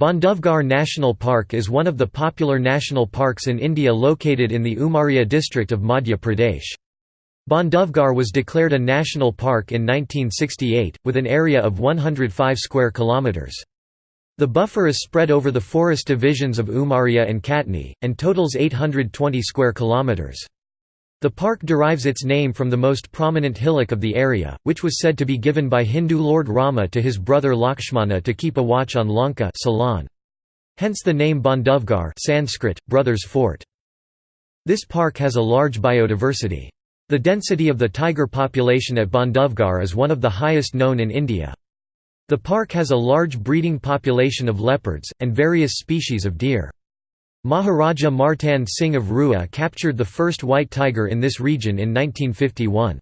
Bandhavgarh National Park is one of the popular national parks in India located in the Umaria district of Madhya Pradesh. Bandhavgarh was declared a national park in 1968, with an area of 105 square kilometres. The buffer is spread over the forest divisions of Umaria and Katni, and totals 820 square kilometres. The park derives its name from the most prominent hillock of the area, which was said to be given by Hindu Lord Rama to his brother Lakshmana to keep a watch on Lanka Ceylon. Hence the name Bandhavgarh Sanskrit, Brothers Fort. This park has a large biodiversity. The density of the tiger population at Bandhavgarh is one of the highest known in India. The park has a large breeding population of leopards, and various species of deer. Maharaja Martand Singh of Rewa captured the first white tiger in this region in 1951.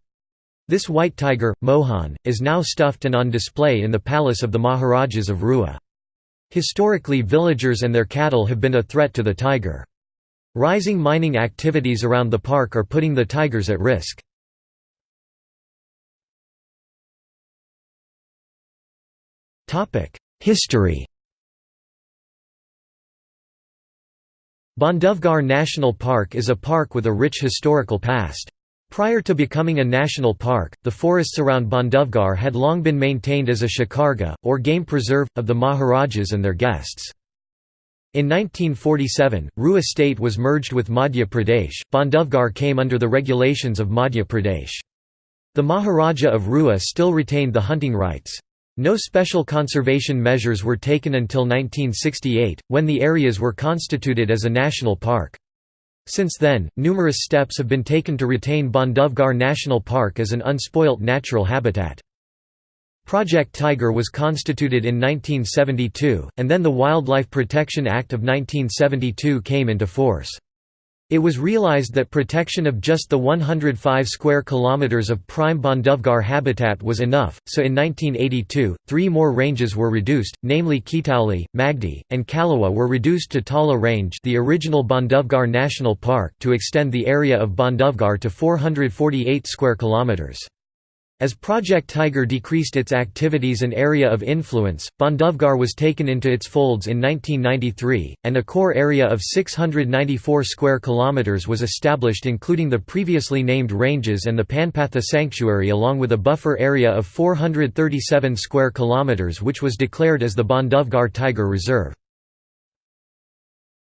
This white tiger, Mohan, is now stuffed and on display in the palace of the Maharajas of Rewa. Historically villagers and their cattle have been a threat to the tiger. Rising mining activities around the park are putting the tigers at risk. History Bandhavgarh National Park is a park with a rich historical past. Prior to becoming a national park, the forests around Bandhavgarh had long been maintained as a shikargah, or game preserve, of the Maharajas and their guests. In 1947, Rewa state was merged with Madhya Pradesh, Bandhavgarh came under the regulations of Madhya Pradesh. The Maharaja of Rewa still retained the hunting rights. No special conservation measures were taken until 1968, when the areas were constituted as a national park. Since then, numerous steps have been taken to retain Bandhavgarh National Park as an unspoilt natural habitat. Project Tiger was constituted in 1972, and then the Wildlife Protection Act of 1972 came into force. It was realized that protection of just the 105 square kilometers of prime Bandhavgarh habitat was enough, so in 1982, three more ranges were reduced, namely Kitauli, Magdi, and Kalawa were reduced to Tala Range the original Bandhavgarh National Park to extend the area of Bandhavgarh to 448 square kilometers. As Project Tiger decreased its activities and area of influence, Bandhavgarh was taken into its folds in 1993, and a core area of 694 square kilometers was established including the previously named ranges and the Panpatha Sanctuary along with a buffer area of 437 square kilometers which was declared as the Bandhavgarh Tiger Reserve.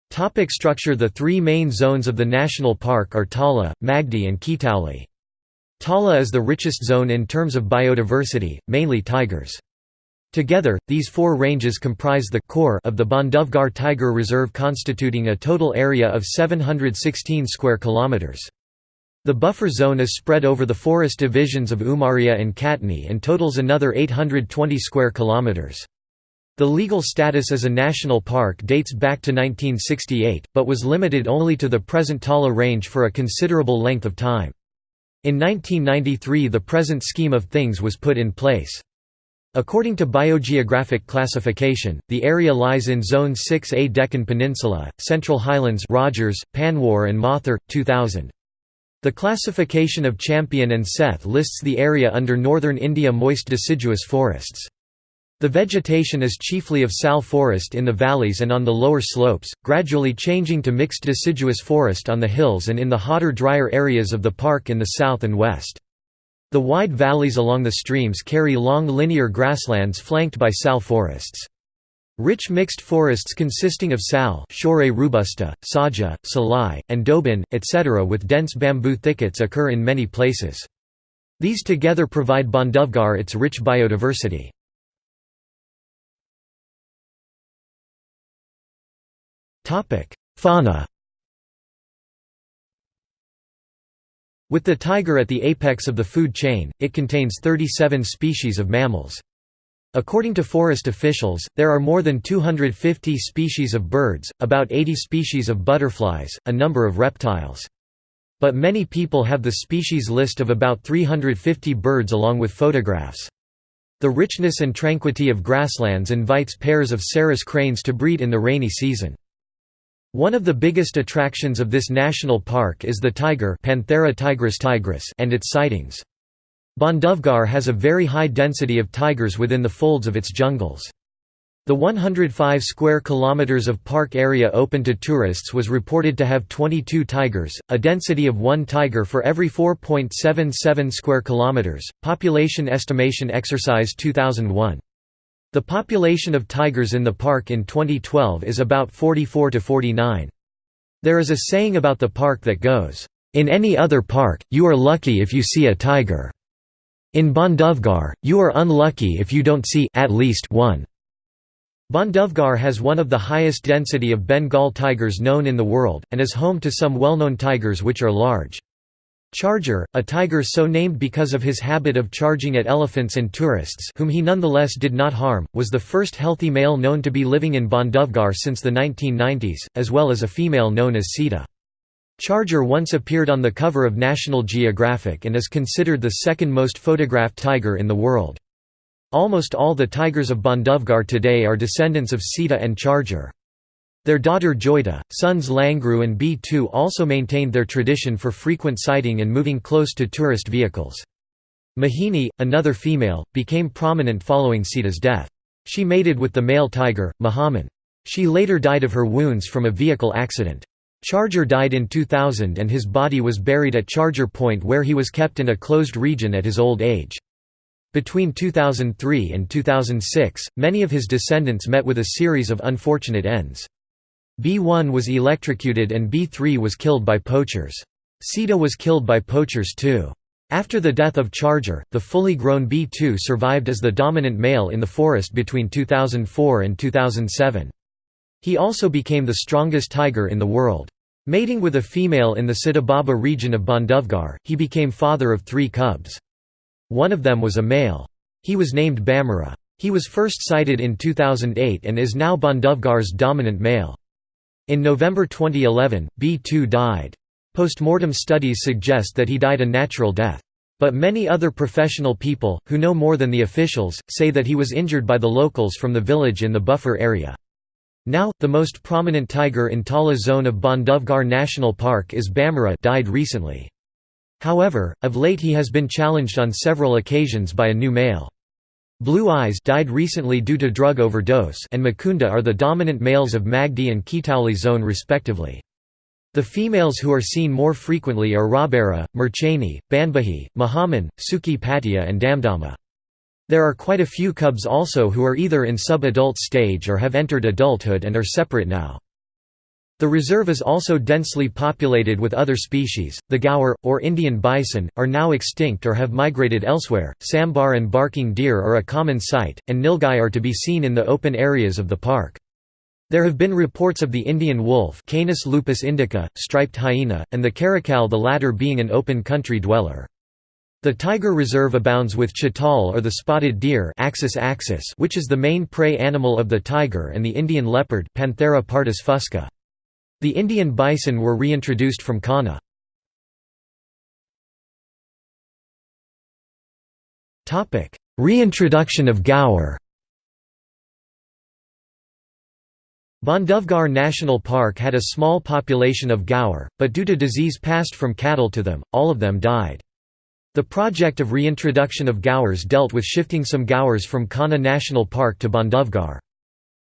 Topic structure The three main zones of the national park are Tala, Magdi and Kitauli. Tala is the richest zone in terms of biodiversity, mainly tigers. Together, these four ranges comprise the core of the Bandhavgarh Tiger Reserve constituting a total area of 716 square kilometers. The buffer zone is spread over the forest divisions of Umaria and Katni and totals another 820 square kilometers. The legal status as a national park dates back to 1968, but was limited only to the present Tala range for a considerable length of time. In 1993 the present scheme of things was put in place. According to biogeographic classification, the area lies in Zone 6A Deccan Peninsula, Central Highlands Rodgers, Panwar and Mathur, 2000. The classification of Champion and Seth lists the area under northern India moist deciduous forests. The vegetation is chiefly of sal forest in the valleys and on the lower slopes, gradually changing to mixed deciduous forest on the hills and in the hotter drier areas of the park in the south and west. The wide valleys along the streams carry long linear grasslands flanked by sal forests. Rich mixed forests consisting of sal robusta, saja, salai, and dobin, etc. with dense bamboo thickets occur in many places. These together provide Bandhavgarh its rich biodiversity. Fauna With the tiger at the apex of the food chain, it contains 37 species of mammals. According to forest officials, there are more than 250 species of birds, about 80 species of butterflies, a number of reptiles. But many people have the species list of about 350 birds along with photographs. The richness and tranquility of grasslands invites pairs of Sarus cranes to breed in the rainy season. One of the biggest attractions of this national park is the tiger Panthera tigris tigris and its sightings. Bandhavgarh has a very high density of tigers within the folds of its jungles. The 105 square kilometers of park area open to tourists was reported to have 22 tigers, a density of 1 tiger for every 4.77 square kilometers. Population estimation exercise 2001. The population of tigers in the park in 2012 is about 44 to 49. There is a saying about the park that goes, "In any other park, you are lucky if you see a tiger. In Bandhavgarh, you are unlucky if you don't see at least one." Bandhavgarh has one of the highest density of Bengal tigers known in the world, and is home to some well-known tigers which are large. Charger, a tiger so named because of his habit of charging at elephants and tourists whom he nonetheless did not harm, was the first healthy male known to be living in Bandhavgarh since the 1990s, as well as a female known as Sita. Charger once appeared on the cover of National Geographic and is considered the second most photographed tiger in the world. Almost all the tigers of Bandhavgarh today are descendants of Sita and Charger. Their daughter Joyita, sons Langru and B2 also maintained their tradition for frequent sighting and moving close to tourist vehicles. Mahini, another female, became prominent following Sita's death. She mated with the male tiger, Mahaman. She later died of her wounds from a vehicle accident. Charger died in 2000 and his body was buried at Charger Point where he was kept in a closed region at his old age. Between 2003 and 2006, many of his descendants met with a series of unfortunate ends. B1 was electrocuted and B3 was killed by poachers. Sita was killed by poachers too. After the death of Charger, the fully grown B2 survived as the dominant male in the forest between 2004 and 2007. He also became the strongest tiger in the world. Mating with a female in the Sitababa region of Bandhavgarh, he became father of three cubs. One of them was a male. He was named Bamara. He was first sighted in 2008 and is now Bandhavgarh's dominant male. In November 2011, B2 died. Post-mortem studies suggest that he died a natural death. But many other professional people, who know more than the officials, say that he was injured by the locals from the village in the buffer area. Now, the most prominent tiger in Tala zone of Bandhavgarh National Park is Bamara died recently. However, of late he has been challenged on several occasions by a new male. Blue Eyes died recently due to drug overdose and Makunda are the dominant males of Magdi and Kitauli zone respectively. The females who are seen more frequently are Rabera, Murchani, Banbahi, Mahaman, Suki Patia and Damdama. There are quite a few cubs also who are either in sub-adult stage or have entered adulthood and are separate now. The reserve is also densely populated with other species. The gaur, or Indian bison, are now extinct or have migrated elsewhere. Sambar and barking deer are a common sight, and nilgai are to be seen in the open areas of the park. There have been reports of the Indian wolf Canis lupus indica, striped hyena, and the caracal the latter being an open country dweller. The tiger reserve abounds with chital or the spotted deer Axis axis which is the main prey animal of the tiger and the Indian leopard Panthera pardus fusca. The Indian bison were reintroduced from Kanha. Reintroduction of gaur Bandhavgarh National Park had a small population of gaur, but due to disease passed from cattle to them, all of them died. The project of reintroduction of gaurs dealt with shifting some gaurs from Kanha National Park to Bandhavgarh.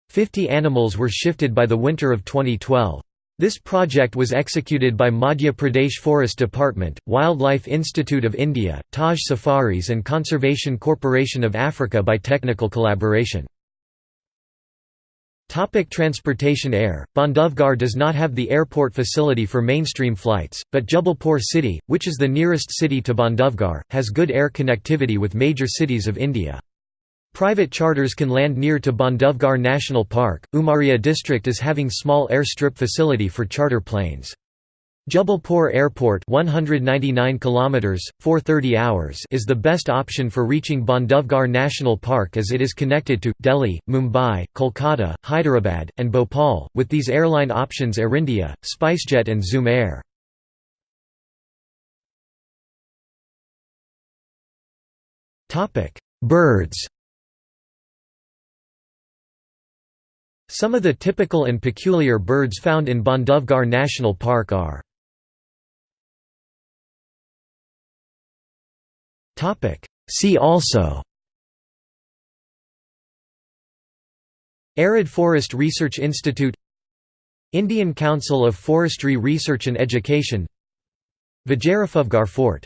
Fifty animals were shifted by the winter of 2012. This project was executed by Madhya Pradesh Forest Department, Wildlife Institute of India, Taj Safaris and Conservation Corporation of Africa by technical collaboration. Topic transportation Air Bandhavgarh does not have the airport facility for mainstream flights, but Jabalpur city, which is the nearest city to Bandhavgarh, has good air connectivity with major cities of India. Private charters can land near to Bandhavgarh National Park. Umaria district is having small airstrip facility for charter planes. Jabalpur Airport 199 kilometers 430 hours is the best option for reaching Bandhavgarh National Park as it is connected to Delhi, Mumbai, Kolkata, Hyderabad and Bhopal with these airline options Air India, SpiceJet and Zoom Air. Topic: Birds Some of the typical and peculiar birds found in Bandhavgarh National Park are See also Arid Forest Research Institute Indian Council of Forestry Research and Education Vijayraghavgarh Fort